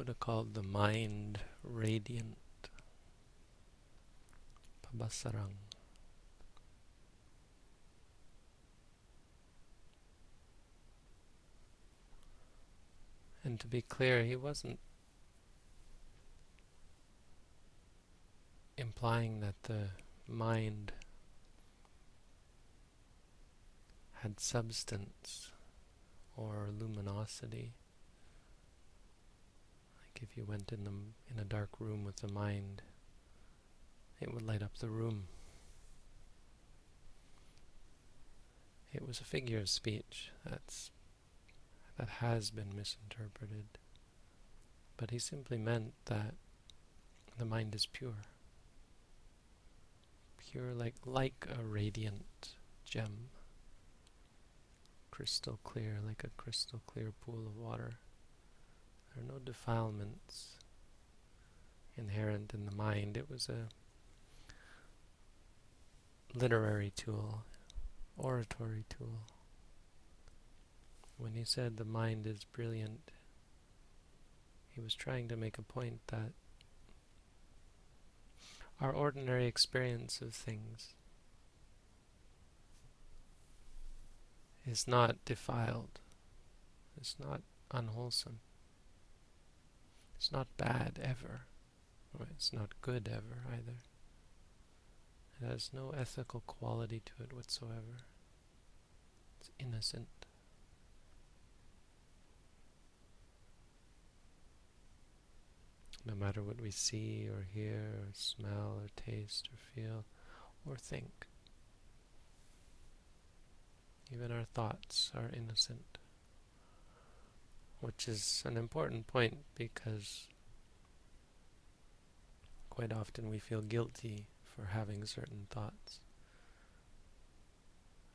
Buddha called the mind radiant. Pabhassaram. And to be clear, he wasn't implying that the mind had substance or luminosity. If you went in the in a dark room with the mind, it would light up the room. It was a figure of speech that's that has been misinterpreted. But he simply meant that the mind is pure. Pure like like a radiant gem. Crystal clear, like a crystal clear pool of water. There are no defilements inherent in the mind. It was a literary tool, oratory tool. When he said the mind is brilliant, he was trying to make a point that our ordinary experience of things is not defiled. It's not unwholesome. It's not bad ever. It's not good ever either. It has no ethical quality to it whatsoever. It's innocent. No matter what we see or hear or smell or taste or feel or think. Even our thoughts are innocent. Which is an important point because quite often we feel guilty for having certain thoughts,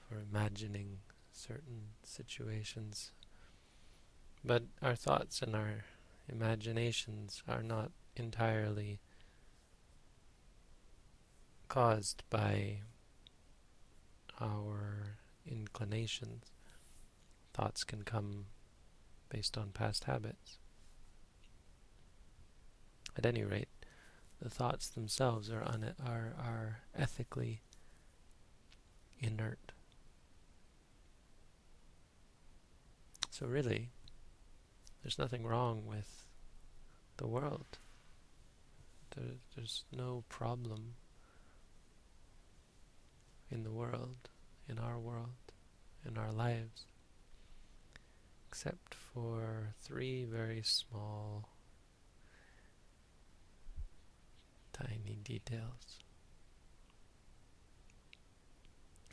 for imagining certain situations. But our thoughts and our imaginations are not entirely caused by our inclinations. Thoughts can come based on past habits. At any rate, the thoughts themselves are, are, are ethically inert. So really, there's nothing wrong with the world. There, there's no problem in the world, in our world, in our lives, except for three very small, tiny details.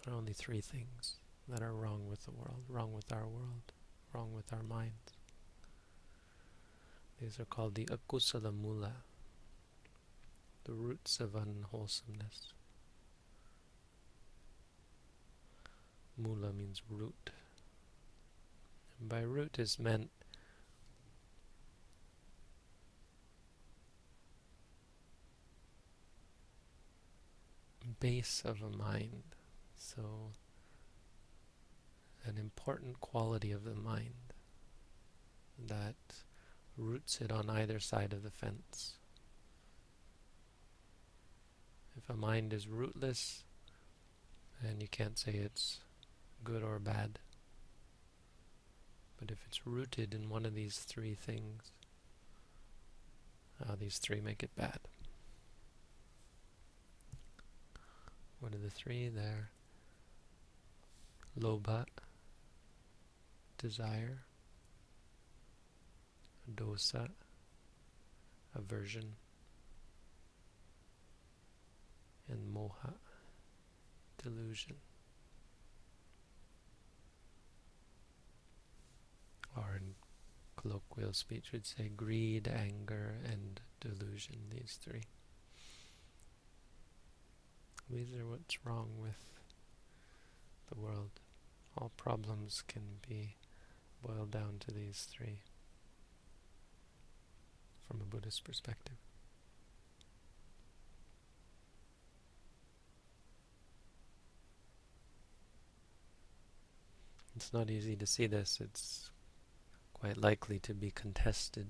There are only three things that are wrong with the world, wrong with our world, wrong with our minds. These are called the akusala mula, the roots of unwholesomeness. Mula means root. And by root is meant base of a mind. So an important quality of the mind that roots it on either side of the fence. If a mind is rootless, then you can't say it's good or bad. But if it's rooted in one of these three things, uh, these three make it bad. What are the three there? Lobha, desire, dosa, aversion, and moha, delusion. Or in colloquial speech would say greed, anger, and delusion, these three. These are what's wrong with the world. All problems can be boiled down to these three from a Buddhist perspective. It's not easy to see this. It's quite likely to be contested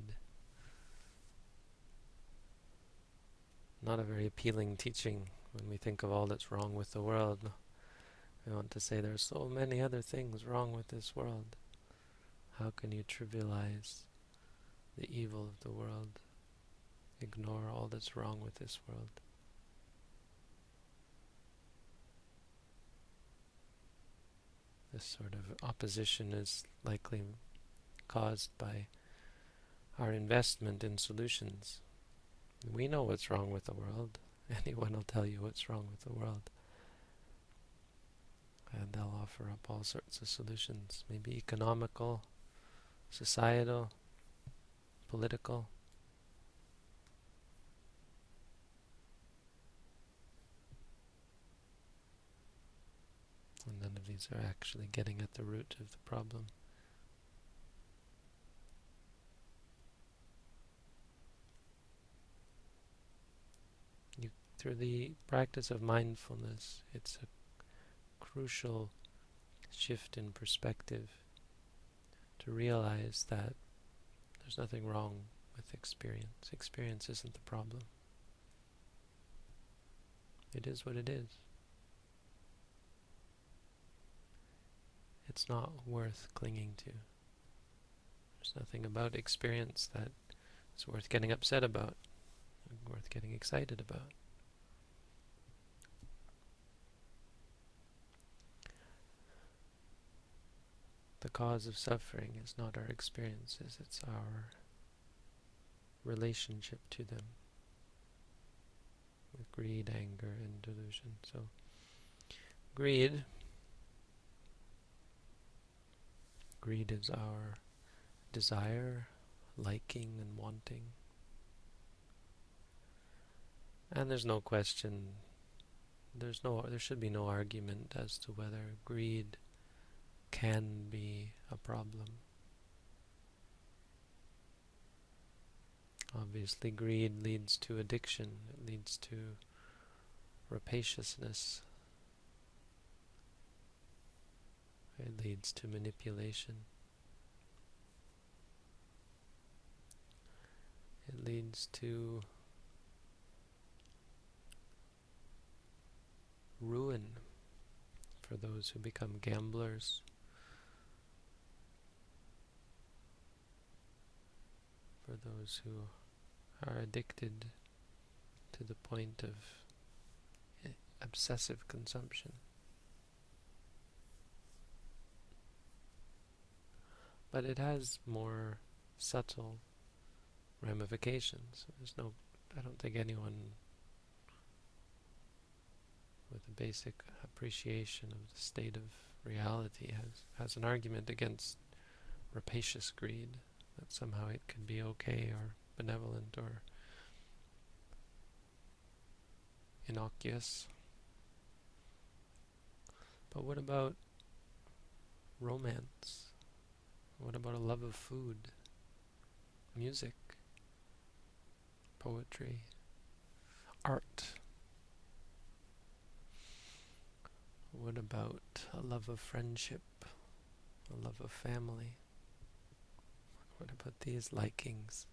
not a very appealing teaching when we think of all that's wrong with the world. We want to say there are so many other things wrong with this world. How can you trivialize the evil of the world? Ignore all that's wrong with this world. This sort of opposition is likely caused by our investment in solutions. We know what's wrong with the world. Anyone will tell you what's wrong with the world. And they'll offer up all sorts of solutions, maybe economical, societal, political. And none of these are actually getting at the root of the problem. You, through the practice of mindfulness, it's a crucial shift in perspective to realize that there's nothing wrong with experience. Experience isn't the problem. It is what it is. it's not worth clinging to. There's nothing about experience that is worth getting upset about, worth getting excited about. The cause of suffering is not our experiences, it's our relationship to them with greed, anger, and delusion. So, greed Greed is our desire, liking and wanting. And there's no question, there's no, there should be no argument as to whether greed can be a problem. Obviously, greed leads to addiction, it leads to rapaciousness, It leads to manipulation. It leads to ruin for those who become gamblers. For those who are addicted to the point of eh, obsessive consumption. but it has more subtle ramifications. There's no, I don't think anyone with a basic appreciation of the state of reality has, has an argument against rapacious greed, that somehow it can be okay or benevolent or innocuous. But what about romance? What about a love of food, music, poetry, art? What about a love of friendship, a love of family? What about these likings?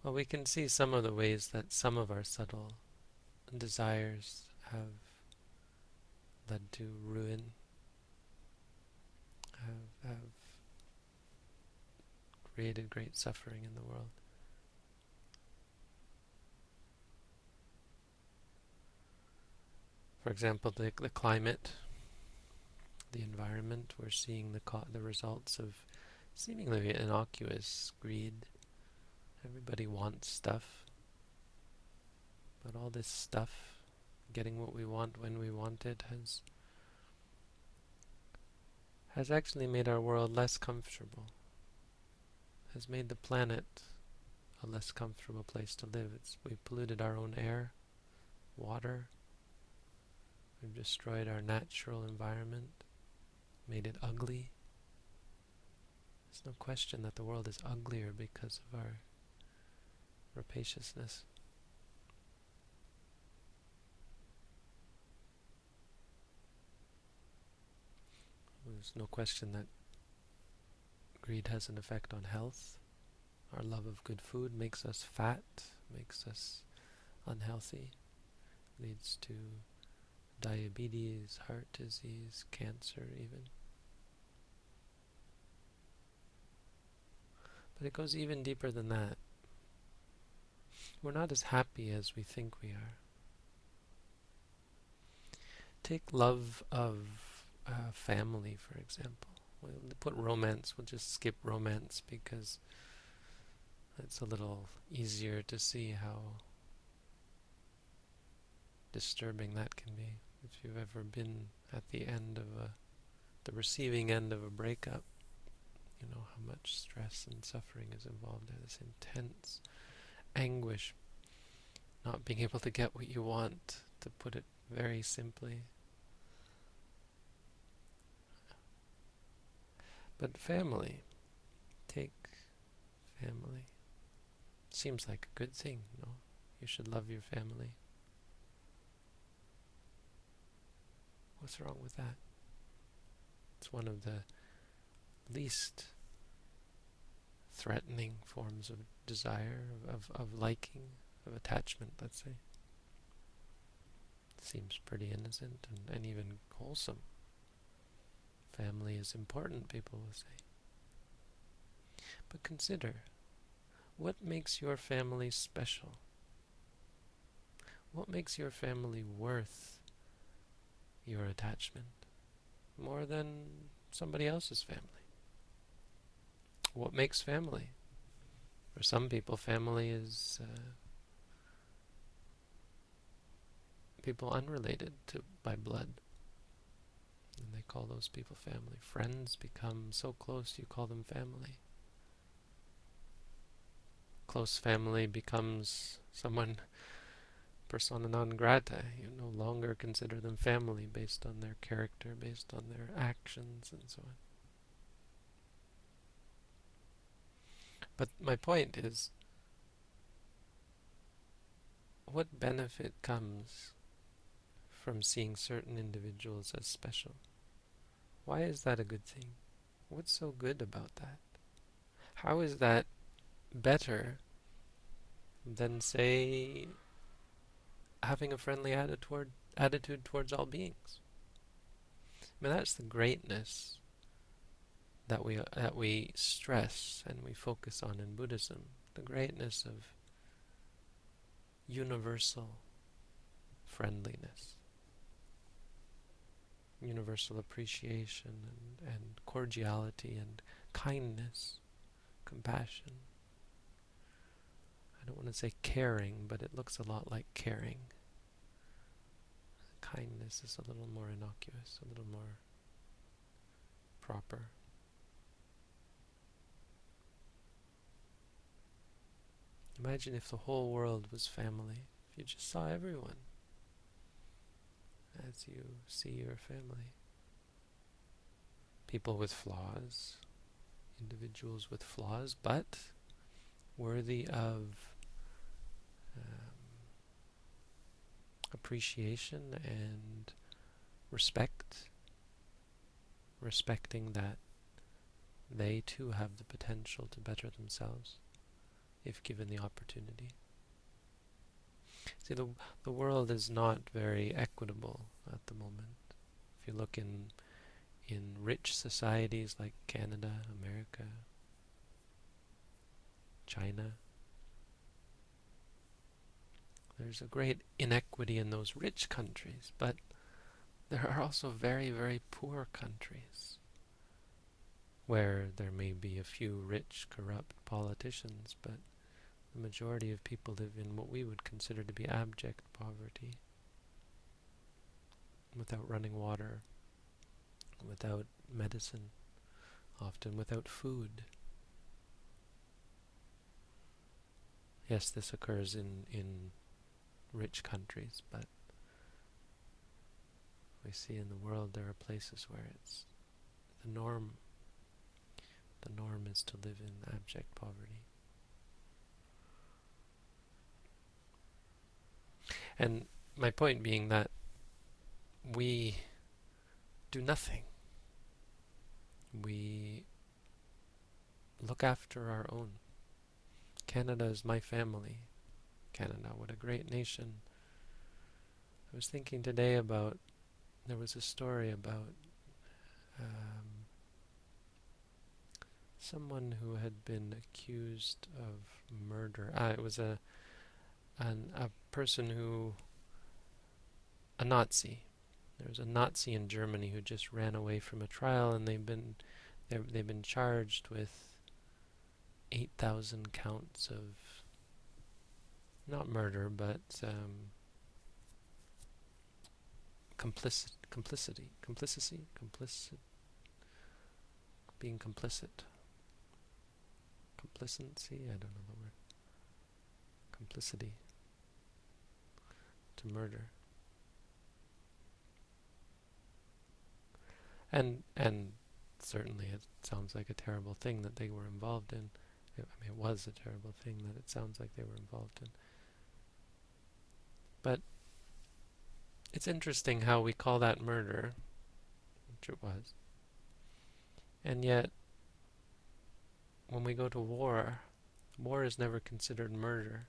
Well, we can see some of the ways that some of our subtle desires have led to ruin, have, have created great suffering in the world. For example, the, the climate, the environment, we're seeing the, the results of seemingly innocuous greed. Everybody wants stuff, but all this stuff getting what we want when we want it has has actually made our world less comfortable, has made the planet a less comfortable place to live. It's, we've polluted our own air, water, we've destroyed our natural environment, made it ugly. There's no question that the world is uglier because of our rapaciousness. There's no question that Greed has an effect on health. Our love of good food makes us fat, makes us unhealthy, leads to diabetes, heart disease, cancer even. But it goes even deeper than that. We're not as happy as we think we are. Take love of uh, family, for example. We'll put romance, we'll just skip romance because it's a little easier to see how disturbing that can be. If you've ever been at the end of a, the receiving end of a breakup, you know how much stress and suffering is involved there. This intense anguish, not being able to get what you want, to put it very simply. But family, take family. Seems like a good thing, no? You should love your family. What's wrong with that? It's one of the least threatening forms of desire, of, of, liking, of attachment, let's say. Seems pretty innocent and, and even wholesome. Family is important, people will say. But consider, what makes your family special? What makes your family worth your attachment more than somebody else's family? What makes family? For some people, family is uh, people unrelated to by blood. And they call those people family. Friends become so close you call them family. Close family becomes someone persona non grata. You no longer consider them family based on their character, based on their actions, and so on. But my point is, what benefit comes from seeing certain individuals as special? Why is that a good thing? What's so good about that? How is that better than, say, having a friendly attitude, attitude towards all beings? I mean, that's the greatness that we that we stress and we focus on in Buddhism, the greatness of universal friendliness, universal appreciation and, and cordiality and kindness, compassion. I don't want to say caring, but it looks a lot like caring. Kindness is a little more innocuous, a little more proper. Imagine if the whole world was family, if you just saw everyone as you see your family. People with flaws, individuals with flaws, but worthy of appreciation and respect, respecting that they too have the potential to better themselves if given the opportunity. See, the, the world is not very equitable at the moment. If you look in, in rich societies like Canada, America, China, there's a great inequity in those rich countries, but there are also very, very poor countries where there may be a few rich, corrupt politicians, but the majority of people live in what we would consider to be abject poverty, without running water, without medicine, often without food. Yes, this occurs in, in rich countries, but we see in the world there are places where it's the norm. The norm is to live in abject poverty. And my point being that we do nothing. We look after our own. Canada is my family. Canada, what a great nation. I was thinking today about, there was a story about um, someone who had been accused of murder. Ah, it was a, an, a person who, a Nazi. There was a Nazi in Germany who just ran away from a trial, and they've been they've been charged with 8,000 counts of not murder, but um, complicit, complicity, complicity, complicit, being complicit, complicency. I don't know the word. Complicity to murder. And and certainly it sounds like a terrible thing that they were involved in. I mean, it was a terrible thing that it sounds like they were involved in. But it's interesting how we call that murder, which it was. And yet, when we go to war, war is never considered murder.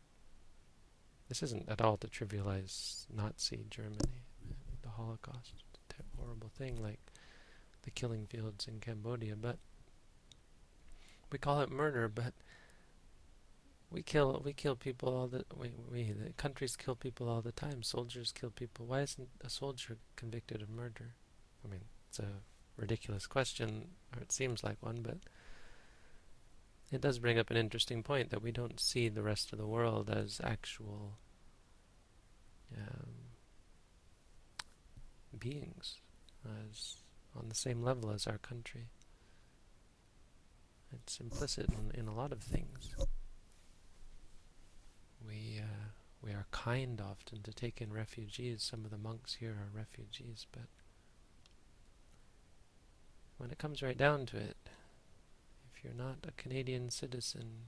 This isn't at all to trivialize Nazi Germany, the Holocaust, a horrible thing like the killing fields in Cambodia, but we call it murder, but we kill we kill people all the we, we the countries kill people all the time. Soldiers kill people. Why isn't a soldier convicted of murder? I mean, it's a ridiculous question, or it seems like one, but it does bring up an interesting point that we don't see the rest of the world as actual um, beings, as on the same level as our country. It's implicit in, in a lot of things. We uh, we are kind often to take in refugees. Some of the monks here are refugees, but when it comes right down to it, if you're not a Canadian citizen,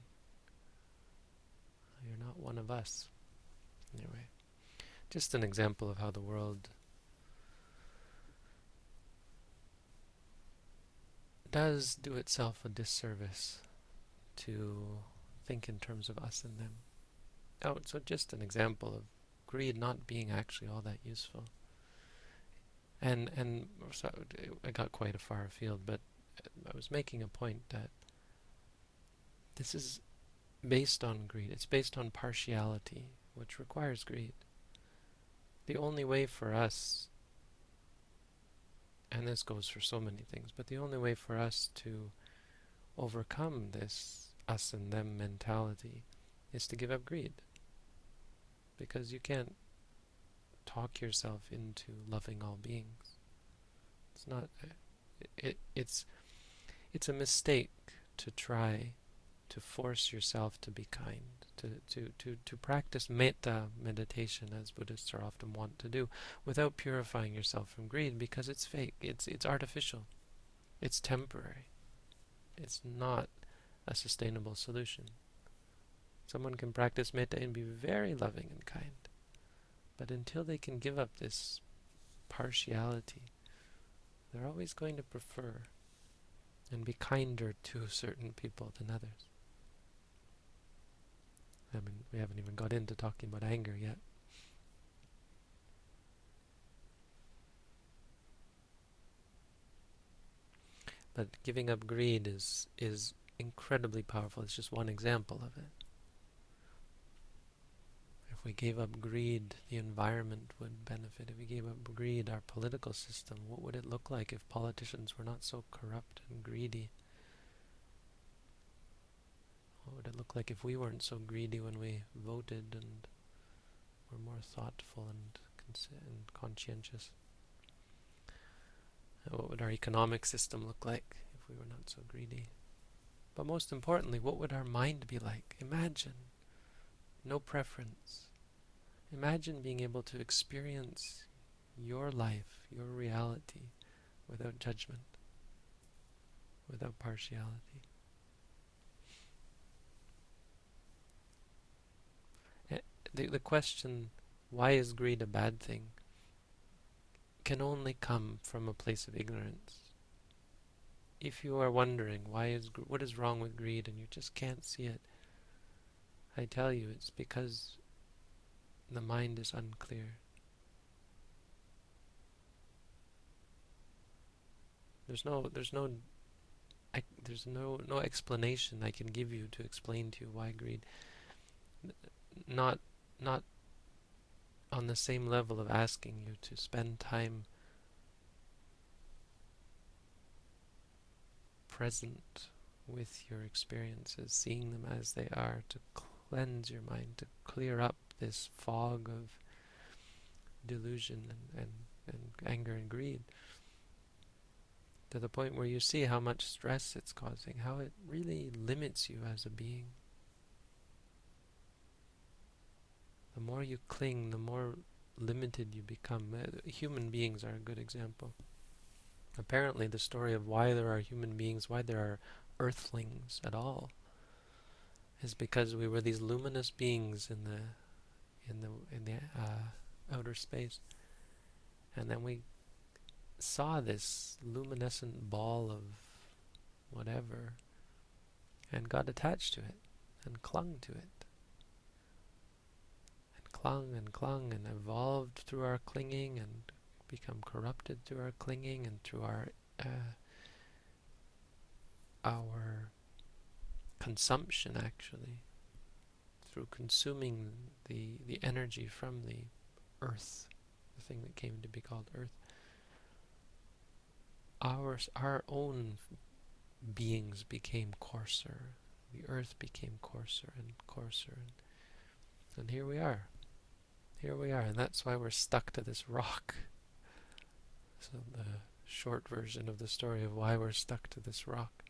you're not one of us. Anyway, just an example of how the world does do itself a disservice to think in terms of us and them. Oh, so just an example of greed not being actually all that useful. And and so I got quite a far afield, but I was making a point that this is based on greed. It's based on partiality, which requires greed. The only way for us and this goes for so many things, but the only way for us to overcome this us and them mentality is to give up greed. Because you can't talk yourself into loving all beings. It's not it, it it's it's a mistake to try to force yourself to be kind to, to, to, to practice metta meditation, as Buddhists are often wont to do, without purifying yourself from greed, because it's fake, it's, it's artificial, it's temporary, it's not a sustainable solution. Someone can practice metta and be very loving and kind, but until they can give up this partiality, they're always going to prefer and be kinder to certain people than others. I mean, we haven't even got into talking about anger yet. But giving up greed is is incredibly powerful. It's just one example of it. If we gave up greed, the environment would benefit. If we gave up greed, our political system, what would it look like if politicians were not so corrupt and greedy? What would it look like if we weren't so greedy when we voted and were more thoughtful and, and conscientious? Uh, what would our economic system look like if we were not so greedy? But most importantly, what would our mind be like? Imagine no preference. Imagine being able to experience your life, your reality, without judgment, without partiality. Eh, the, the question, why is greed a bad thing, can only come from a place of ignorance. if you are wondering why is what is wrong with greed and you just can't see it, I tell you it's because the mind is unclear. There's no there's no I, there's no no explanation I can give you to explain to you why greed not not on the same level of asking you to spend time present with your experiences, seeing them as they are, to cleanse your mind, to clear up this fog of delusion and, and, and anger and greed to the point where you see how much stress it's causing, how it really limits you as a being. The more you cling, the more limited you become. Uh, human beings are a good example. Apparently, the story of why there are human beings, why there are earthlings at all, is because we were these luminous beings in the in the in the uh, outer space, and then we saw this luminescent ball of whatever, and got attached to it, and clung to it, and clung and clung and evolved through our clinging and become corrupted through our clinging and through our uh, our consumption actually through consuming the the energy from the earth the thing that came to be called earth. Our our own beings became coarser. The earth became coarser and coarser. And, and here we are. Here we are. And that's why we're stuck to this rock. So the short version of the story of why we're stuck to this rock.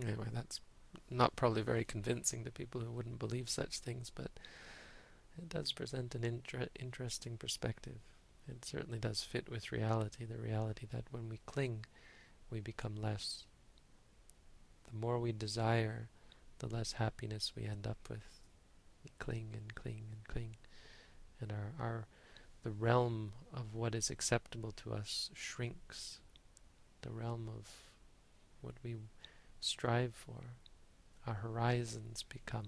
Anyway, that's not probably very convincing to people who wouldn't believe such things, but it does present an inter interesting perspective. It certainly does fit with reality, the reality that when we cling, we become less. The more we desire, the less happiness we end up with. We cling and cling and cling. And our, our the realm of what is acceptable to us shrinks. The realm of what we strive for, our horizons become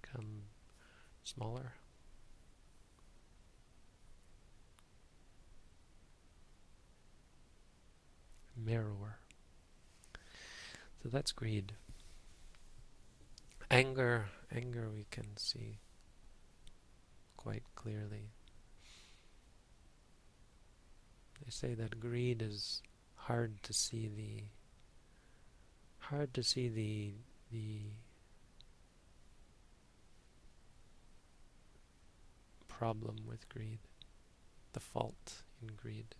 become smaller. narrower. So that's greed. Anger, anger we can see quite clearly. They say that greed is hard to see the hard to see the the problem with greed, the fault in greed,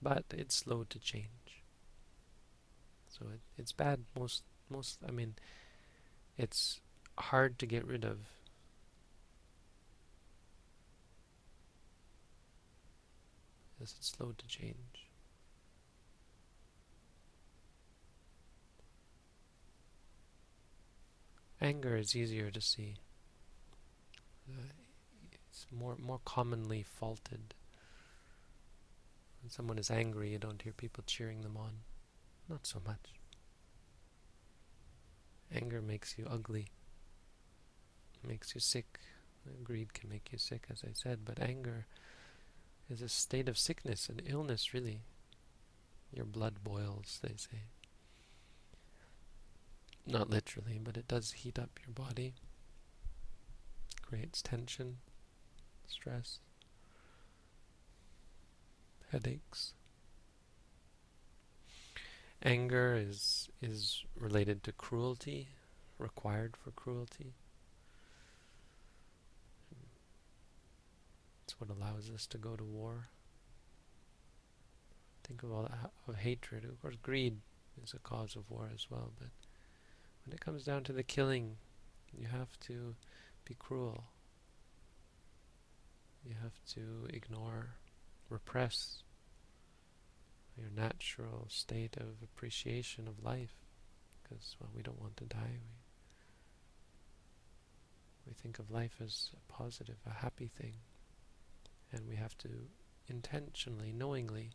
but it's slow to change. So it, it's bad most most I mean it's hard to get rid of. As it's slow to change. Anger is easier to see. Uh, it's more more commonly faulted. When someone is angry, you don't hear people cheering them on. Not so much. Anger makes you ugly, makes you sick. Greed can make you sick, as I said, but anger is a state of sickness and illness, really. Your blood boils, they say. Not literally, but it does heat up your body, creates tension, stress, headaches. Anger is is related to cruelty, required for cruelty. What allows us to go to war. Think of all that of hatred. Of course, greed is a cause of war as well. But when it comes down to the killing, you have to be cruel. You have to ignore, repress your natural state of appreciation of life because well we don't want to die we We think of life as a positive, a happy thing. And we have to intentionally, knowingly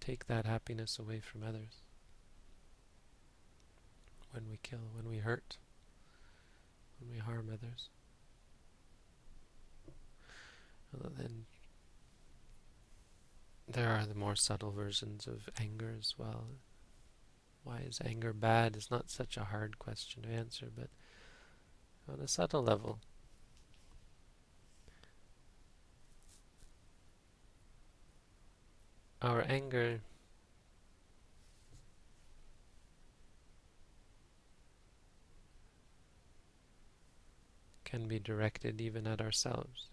take that happiness away from others. When we kill, when we hurt, when we harm others. then there are the more subtle versions of anger as well. Why is anger bad is not such a hard question to answer, but on a subtle level, our anger can be directed even at ourselves.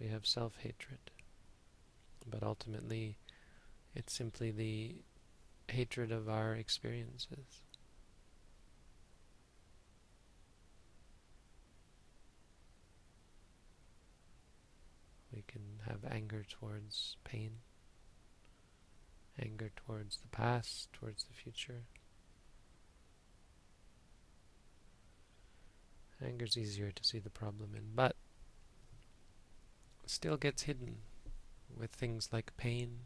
We have self-hatred, but ultimately it's simply the hatred of our experiences. Can have anger towards pain, anger towards the past, towards the future. Anger's easier to see the problem in, but still gets hidden with things like pain,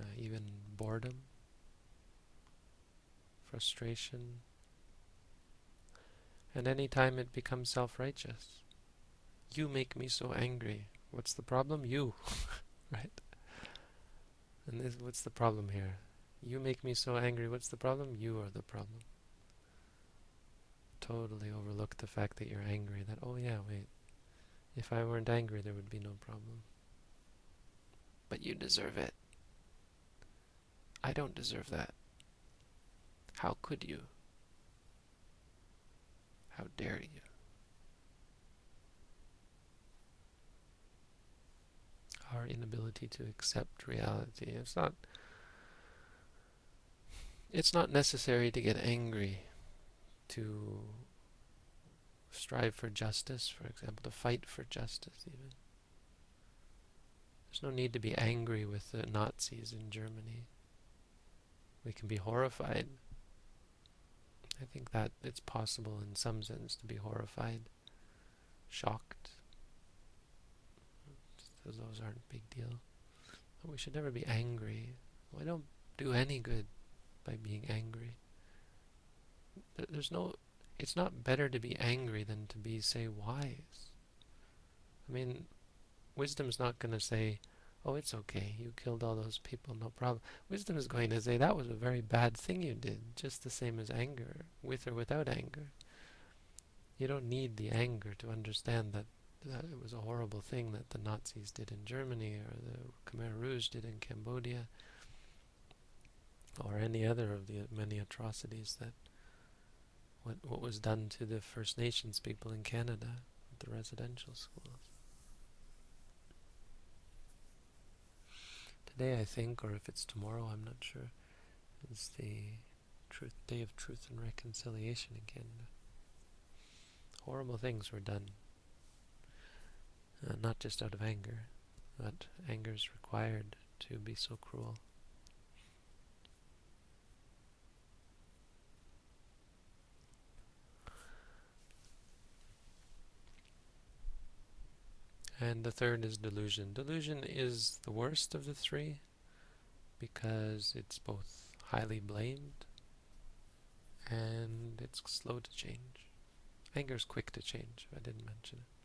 uh, even boredom, frustration, and any time it becomes self-righteous. You make me so angry. What's the problem? You, right? And this, what's the problem here? You make me so angry. What's the problem? You are the problem. Totally overlook the fact that you're angry. That, oh yeah, wait. If I weren't angry, there would be no problem. But you deserve it. I don't deserve that. How could you? How dare you? Our inability to accept reality. It's not it's not necessary to get angry to strive for justice, for example, to fight for justice even. There's no need to be angry with the Nazis in Germany. We can be horrified. I think that it's possible in some sense to be horrified, shocked. Those aren't a big deal. But we should never be angry. We don't do any good by being angry. There's no it's not better to be angry than to be, say, wise. I mean, wisdom's not going to say, oh, it's okay, you killed all those people, no problem. Wisdom is going to say, that was a very bad thing you did, just the same as anger, with or without anger. You don't need the anger to understand that, that it was a horrible thing that the Nazis did in Germany, or the Khmer Rouge did in Cambodia, or any other of the many atrocities that what, what was done to the First Nations people in Canada at the residential schools. Today, I think, or if it's tomorrow, I'm not sure, is the truth Day of Truth and Reconciliation in Canada. Horrible things were done, uh, not just out of anger, but anger is required to be so cruel. And the third is delusion. Delusion is the worst of the three because it's both highly blamed and it's slow to change. Anger is quick to change, I didn't mention it.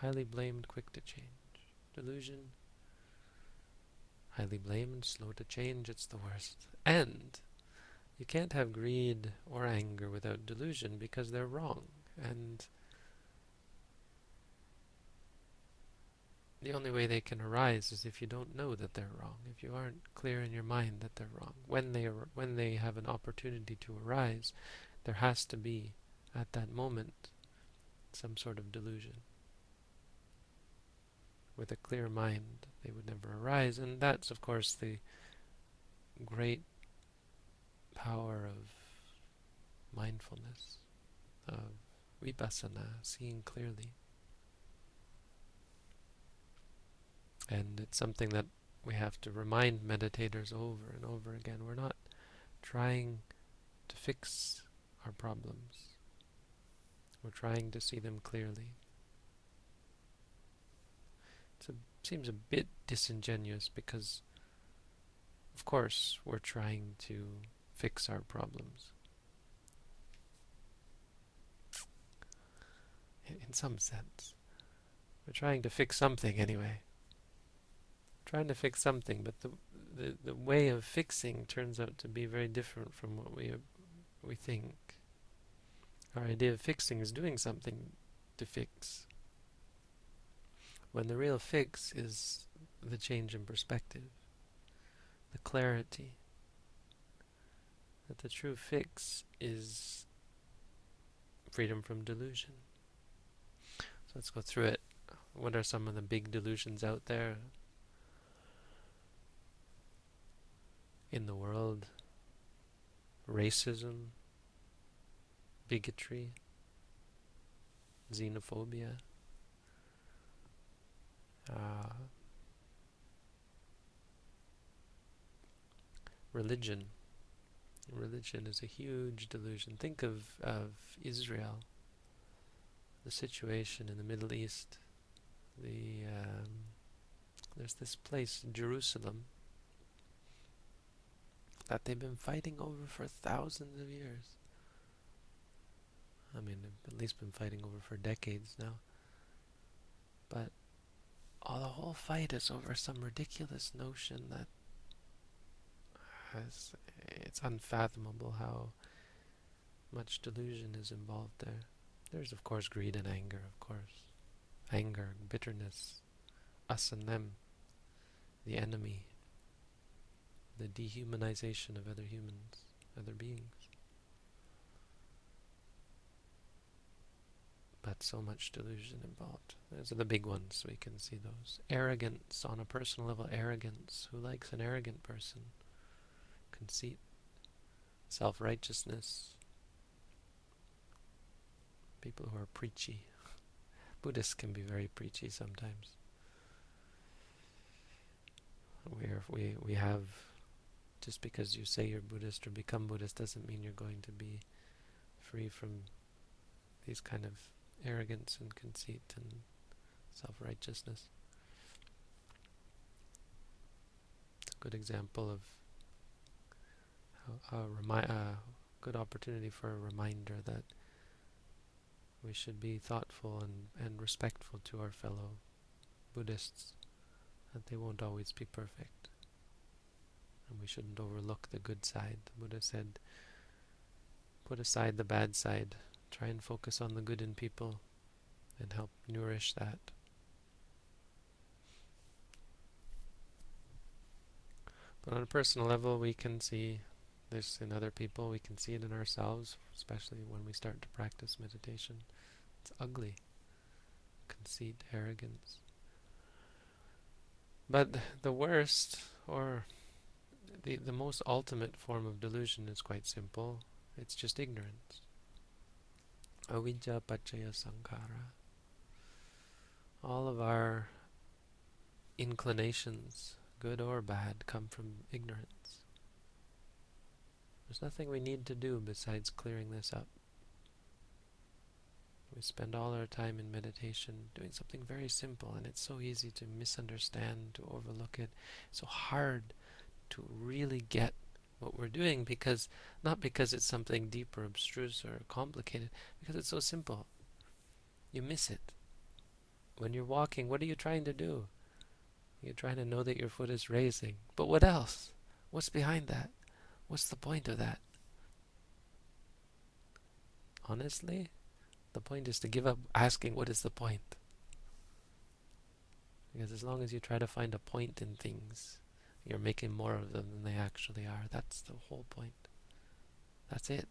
Highly blamed, quick to change. Delusion, highly blamed, slow to change, it's the worst. And you can't have greed or anger without delusion because they're wrong. And the only way they can arise is if you don't know that they're wrong, if you aren't clear in your mind that they're wrong. When they, when they have an opportunity to arise, there has to be, at that moment, some sort of delusion. With a clear mind, they would never arise, and that's, of course, the great power of mindfulness, of vipassana, seeing clearly. And it's something that we have to remind meditators over and over again. We're not trying to fix our problems. We're trying to see them clearly. It seems a bit disingenuous because, of course, we're trying to fix our problems. In some sense. We're trying to fix something anyway. We're trying to fix something, but the, the, the way of fixing turns out to be very different from what we, we think. Our idea of fixing is doing something to fix. When the real fix is the change in perspective, the clarity, that the true fix is freedom from delusion. So let's go through it. What are some of the big delusions out there in the world? Racism, bigotry, xenophobia, uh, religion. Religion is a huge delusion. Think of, of Israel, the situation in the Middle East. The um, there's this place, Jerusalem, that they've been fighting over for thousands of years. I mean, at least been fighting over for decades now. But all the whole fight is over some ridiculous notion that has, it's unfathomable how much delusion is involved there. There's of course greed and anger, of course. Anger, bitterness, us and them, the enemy, the dehumanization of other humans, other beings. But so much delusion involved. Those are the big ones. We can see those. Arrogance, on a personal level, arrogance. Who likes an arrogant person? Conceit, self-righteousness. People who are preachy. Buddhists can be very preachy sometimes. Where we we have just because you say you're Buddhist or become Buddhist doesn't mean you're going to be free from these kind of arrogance and conceit and self-righteousness. It's a good example of a, remi a good opportunity for a reminder that we should be thoughtful and, and respectful to our fellow Buddhists, that they won't always be perfect. And we shouldn't overlook the good side. The Buddha said, put aside the bad side Try and focus on the good in people and help nourish that. But on a personal level, we can see this in other people, we can see it in ourselves, especially when we start to practice meditation. It's ugly. Conceit, arrogance. But the worst, or the, the most ultimate form of delusion is quite simple. It's just ignorance avijja paccaya sankhara. All of our inclinations, good or bad, come from ignorance. There's nothing we need to do besides clearing this up. We spend all our time in meditation doing something very simple, and it's so easy to misunderstand, to overlook it. So hard to really get what we're doing because not because it's something deep or abstruse or complicated because it's so simple. You miss it. When you're walking what are you trying to do? You're trying to know that your foot is raising. But what else? What's behind that? What's the point of that? Honestly the point is to give up asking what is the point. Because as long as you try to find a point in things you're making more of them than they actually are. That's the whole point. That's it.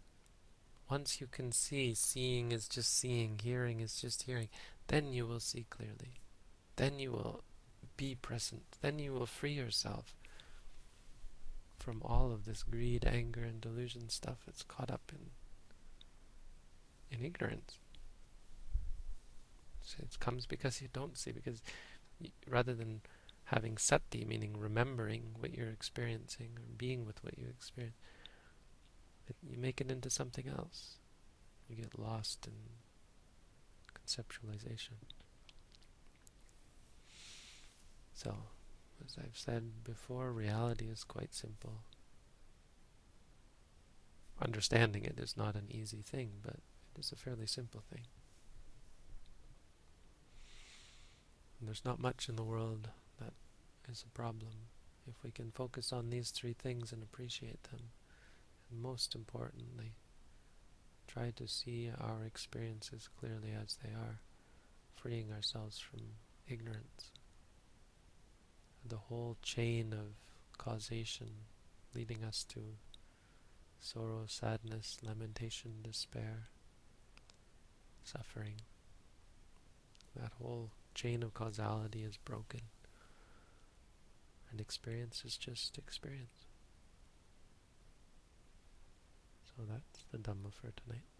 Once you can see, seeing is just seeing, hearing is just hearing, then you will see clearly. Then you will be present. Then you will free yourself from all of this greed, anger, and delusion stuff that's caught up in in ignorance. So it comes because you don't see, because rather than having sati, meaning remembering what you're experiencing or being with what you experience. it, you make it into something else. You get lost in conceptualization. So, as I've said before, reality is quite simple. Understanding it is not an easy thing, but it is a fairly simple thing. And there's not much in the world is a problem if we can focus on these three things and appreciate them. And most importantly, try to see our experiences clearly as they are, freeing ourselves from ignorance. The whole chain of causation leading us to sorrow, sadness, lamentation, despair, suffering. That whole chain of causality is broken. And experience is just experience. So that's the Dhamma for tonight.